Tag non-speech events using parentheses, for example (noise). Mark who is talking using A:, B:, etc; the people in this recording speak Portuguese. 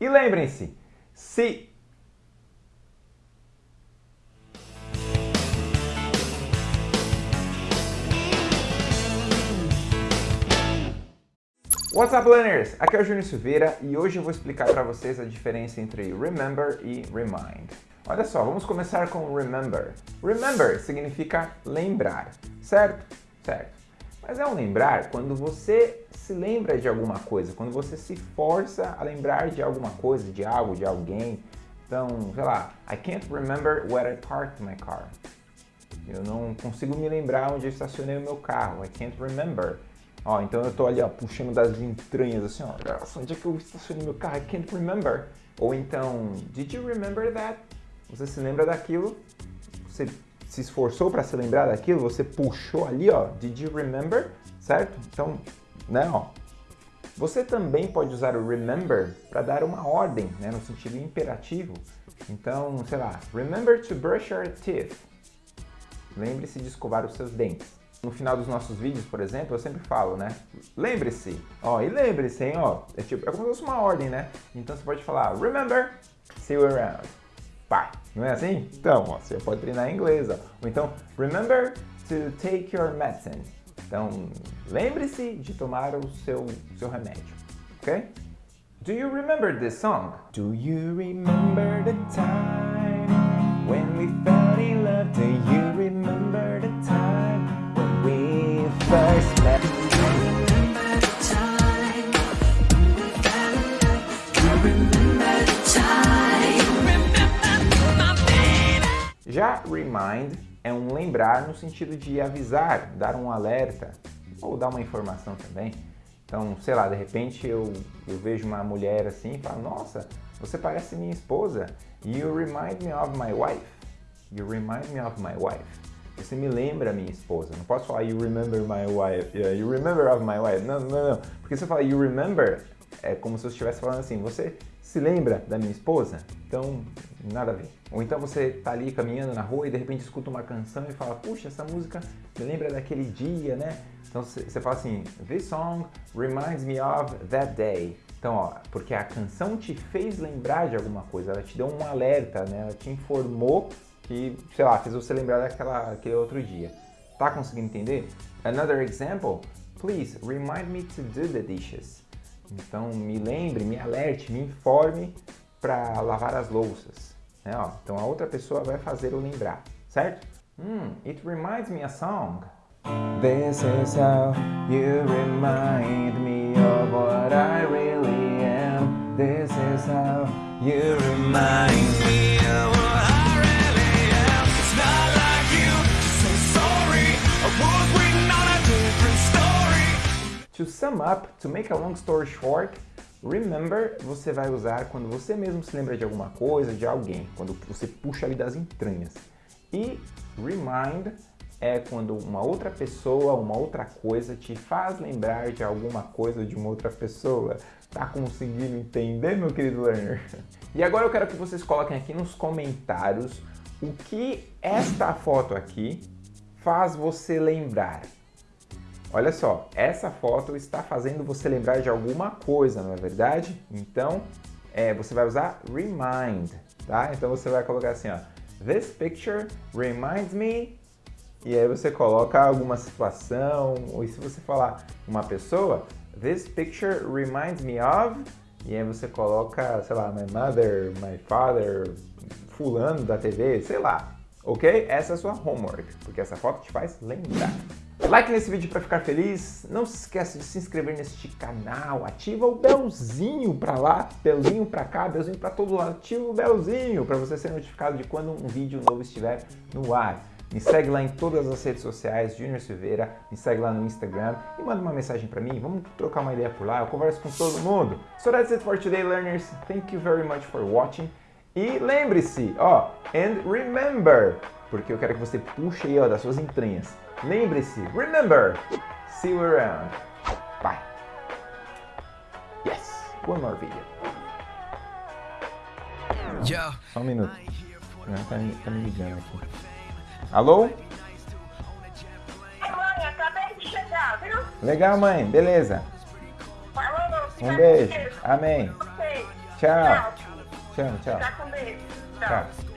A: E lembrem-se, se What's up, learners? Aqui é o Júnior Silveira e hoje eu vou explicar para vocês a diferença entre remember e remind. Olha só, vamos começar com remember. Remember significa lembrar, certo? Certo. Mas é um lembrar quando você se lembra de alguma coisa, quando você se força a lembrar de alguma coisa, de algo, de alguém. Então, sei lá, I can't remember where I parked my car. Eu não consigo me lembrar onde eu estacionei o meu carro. I can't remember. Ó, então eu tô ali, ó, puxando das entranhas, assim, ó. Nossa, onde é que eu estacionei meu carro? I can't remember. Ou então, did you remember that? Você se lembra daquilo? Você se esforçou para se lembrar daquilo? Você puxou ali, ó. Did you remember? Certo? Então, né, ó. Você também pode usar o remember para dar uma ordem, né, no sentido imperativo. Então, sei lá, remember to brush your teeth. Lembre-se de escovar os seus dentes. No final dos nossos vídeos, por exemplo, eu sempre falo, né? Lembre-se, ó, e lembre-se, hein, ó. É, tipo, é como se fosse uma ordem, né? Então você pode falar, remember, see you around. Não é assim? Então, ó, você pode treinar em inglês, ó. Ou então, remember to take your medicine. Então, lembre-se de tomar o seu, seu remédio, ok? Do you remember this song? Do you remember the time when we fell in love? Do you remember Já remind é um lembrar no sentido de avisar, dar um alerta ou dar uma informação também. Então, sei lá, de repente eu, eu vejo uma mulher assim e falo, nossa, você parece minha esposa. You remind me of my wife. You remind me of my wife. Você me lembra minha esposa. Não posso falar you remember my wife. Yeah, you remember of my wife. Não, não, não. Porque se eu falar you remember, é como se eu estivesse falando assim, você se lembra da minha esposa? Então, nada a ver. Ou então você tá ali caminhando na rua e de repente escuta uma canção e fala, puxa, essa música me lembra daquele dia, né? Então você fala assim, this song reminds me of that day. Então, ó, porque a canção te fez lembrar de alguma coisa, ela te deu um alerta, né? Ela te informou que, sei lá, fez você lembrar daquela, aquele outro dia. Tá conseguindo entender? Another example, please remind me to do the dishes. Então, me lembre, me alerte, me informe para lavar as louças. Né? Ó, então, a outra pessoa vai fazer o lembrar, certo? Hmm, it reminds me a song. This is how you remind me of what I really am. This is how you remind me of what I really am. It's not like you to say sorry. I was waiting on a different story. To sum up, to make a long story short, remember você vai usar quando você mesmo se lembra de alguma coisa, de alguém, quando você puxa ali das entranhas. E remind é quando uma outra pessoa, uma outra coisa te faz lembrar de alguma coisa de uma outra pessoa. Tá conseguindo entender, meu querido learner? (laughs) E agora eu quero que vocês coloquem aqui nos comentários o que esta foto aqui faz você lembrar. Olha só, essa foto está fazendo você lembrar de alguma coisa, não é verdade? Então, é, você vai usar remind, tá? Então você vai colocar assim, ó. This picture reminds me e aí você coloca alguma situação, ou se você falar uma pessoa, this picture reminds me of, e aí você coloca, sei lá, my mother, my father, fulano da TV, sei lá, ok? Essa é a sua homework, porque essa foto te faz lembrar. Like nesse vídeo para ficar feliz, não se esqueça de se inscrever neste canal, ativa o belzinho para lá, belzinho para cá, belzinho para todo lado, ativa o belzinho para você ser notificado de quando um vídeo novo estiver no ar. Me segue lá em todas as redes sociais, Junior Silveira, me segue lá no Instagram e manda uma mensagem para mim, vamos trocar uma ideia por lá, eu converso com todo mundo. So that's it for today, learners. Thank you very much for watching. E lembre-se, ó, and remember, porque eu quero que você puxe aí, ó, das suas entranhas. Lembre-se, remember, see you around. Bye. Yes, one more video. Só um minuto. Não, tá, me, tá me ligando aqui. Alô?
B: Mãe, acabei de chegar, viu?
A: Legal, mãe. Beleza. Um beijo. Amém. Tchau.
B: Tchau. Tchau.
A: Tchau.